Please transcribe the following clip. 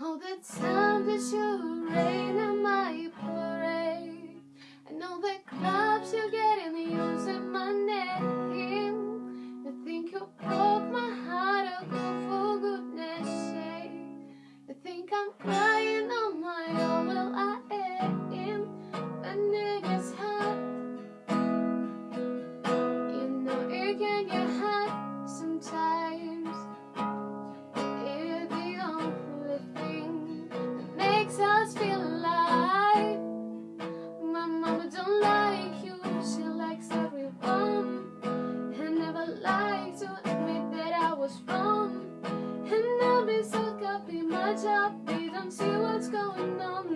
All the time that you rain on my parade. And all the clubs you get in using my name. You think you broke my heart, oh go for goodness sake You think I'm crying on my own, makes us feel alive. My mama don't like you, she likes everyone. And never liked to admit that I was wrong. And I'll be so copy my job, they don't see what's going on